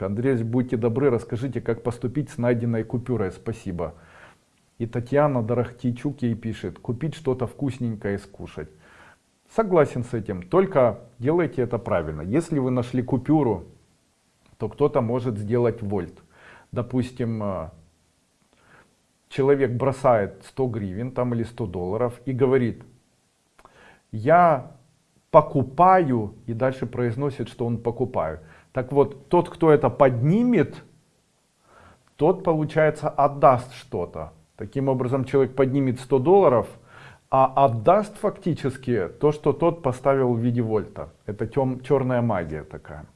Андрей, будьте добры, расскажите, как поступить с найденной купюрой. Спасибо. И Татьяна Дорохтичук ей пишет, купить что-то вкусненькое и скушать. Согласен с этим, только делайте это правильно. Если вы нашли купюру, то кто-то может сделать вольт. Допустим, э, человек бросает 100 гривен там или 100 долларов и говорит, я покупаю, и дальше произносит, что он покупаю. Так вот, тот, кто это поднимет, тот, получается, отдаст что-то. Таким образом, человек поднимет 100 долларов, а отдаст фактически то, что тот поставил в виде вольта. Это тем, черная магия такая.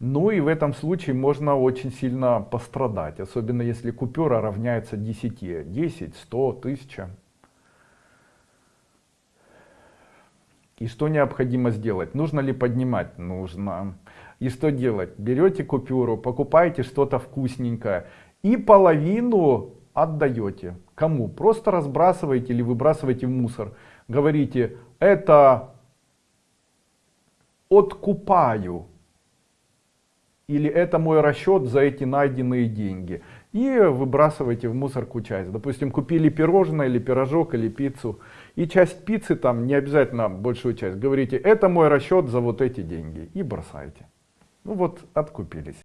Ну и в этом случае можно очень сильно пострадать, особенно если купюра равняется 10, 10, 100, 1000. И что необходимо сделать? Нужно ли поднимать? Нужно. И что делать? Берете купюру, покупаете что-то вкусненькое и половину отдаете. Кому? Просто разбрасываете или выбрасываете в мусор. Говорите, это откупаю. Или это мой расчет за эти найденные деньги. И выбрасываете в мусорку часть. Допустим, купили пирожное или пирожок или пиццу. И часть пиццы, там не обязательно большую часть, говорите, это мой расчет за вот эти деньги. И бросаете. Ну вот, откупились.